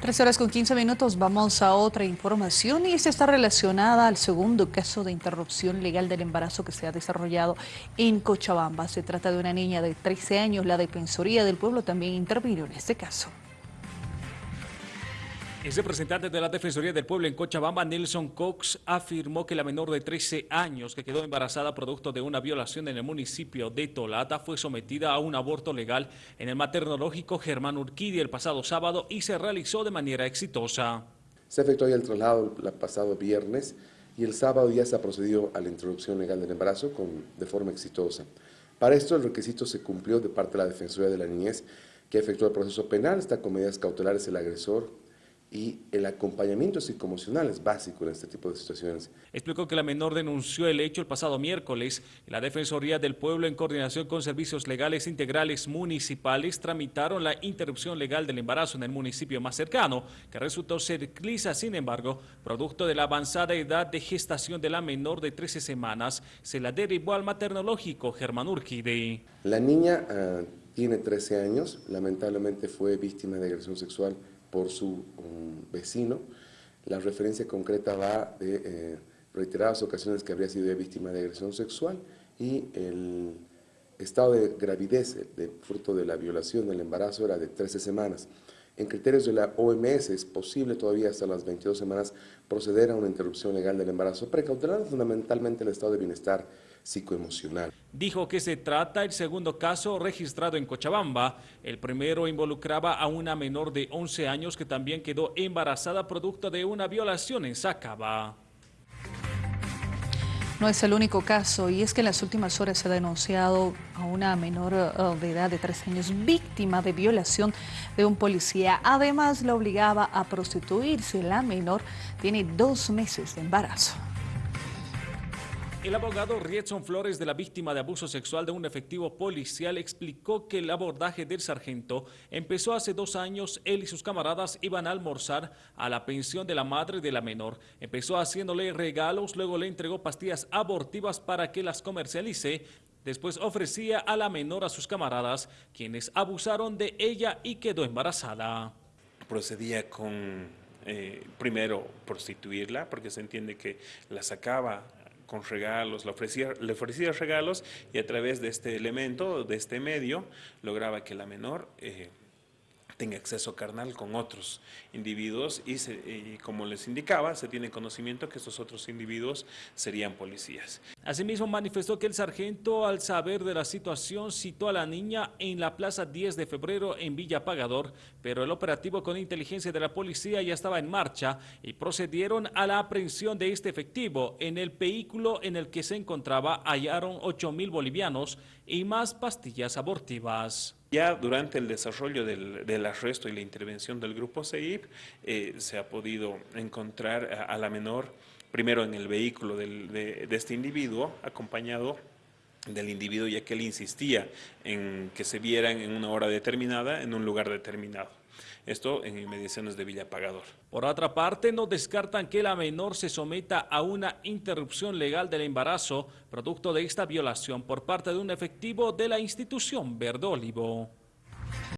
Tres horas con 15 minutos, vamos a otra información y esta está relacionada al segundo caso de interrupción legal del embarazo que se ha desarrollado en Cochabamba. Se trata de una niña de 13 años, la Defensoría del Pueblo también intervino en este caso. El representante de la Defensoría del Pueblo en Cochabamba, Nelson Cox, afirmó que la menor de 13 años que quedó embarazada producto de una violación en el municipio de Tolata fue sometida a un aborto legal en el maternológico Germán Urquidi el pasado sábado y se realizó de manera exitosa. Se efectuó el traslado el pasado viernes y el sábado ya se ha procedido a la introducción legal del embarazo con, de forma exitosa. Para esto el requisito se cumplió de parte de la Defensoría de la Niñez que efectuó el proceso penal, está con medidas cautelares el agresor y el acompañamiento psicoemocional es básico en este tipo de situaciones. Explicó que la menor denunció el hecho el pasado miércoles la Defensoría del Pueblo en coordinación con servicios legales integrales municipales tramitaron la interrupción legal del embarazo en el municipio más cercano, que resultó ser Clisa, sin embargo, producto de la avanzada edad de gestación de la menor de 13 semanas, se la derivó al maternológico Germán Urquide. La niña uh, tiene 13 años, lamentablemente fue víctima de agresión sexual por su um, vecino. La referencia concreta va de eh, reiteradas ocasiones que habría sido víctima de agresión sexual y el estado de gravidez de fruto de la violación del embarazo era de 13 semanas. En criterios de la OMS es posible todavía hasta las 22 semanas proceder a una interrupción legal del embarazo, precautelando fundamentalmente el estado de bienestar psicoemocional. Dijo que se trata el segundo caso registrado en Cochabamba. El primero involucraba a una menor de 11 años que también quedó embarazada producto de una violación en Sacaba. No es el único caso y es que en las últimas horas se ha denunciado a una menor eh, de edad de 13 años víctima de violación de un policía. Además, la obligaba a prostituirse. La menor tiene dos meses de embarazo. El abogado Rietson Flores de la víctima de abuso sexual de un efectivo policial explicó que el abordaje del sargento empezó hace dos años. Él y sus camaradas iban a almorzar a la pensión de la madre de la menor. Empezó haciéndole regalos, luego le entregó pastillas abortivas para que las comercialice. Después ofrecía a la menor a sus camaradas, quienes abusaron de ella y quedó embarazada. Procedía con eh, primero prostituirla, porque se entiende que la sacaba con regalos, le ofrecía, le ofrecía regalos y a través de este elemento, de este medio, lograba que la menor eh, tenga acceso carnal con otros individuos y, como les indicaba, se tiene conocimiento que estos otros individuos serían policías. Asimismo manifestó que el sargento al saber de la situación citó a la niña en la plaza 10 de febrero en Villa Pagador, pero el operativo con inteligencia de la policía ya estaba en marcha y procedieron a la aprehensión de este efectivo. En el vehículo en el que se encontraba hallaron 8 mil bolivianos y más pastillas abortivas. Ya durante el desarrollo del, arresto y la intervención del grupo CEIP, eh, se ha podido encontrar a, la menor, primero en el vehículo de, de este individuo, acompañado del individuo, ya que él insistía en que se vieran en una hora determinada, en un lugar determinado. Esto en inmediaciones de Villa Pagador. Por otra parte, no descartan que la menor se someta a una interrupción legal del embarazo producto de esta violación por parte de un efectivo de la institución Verde Olivo.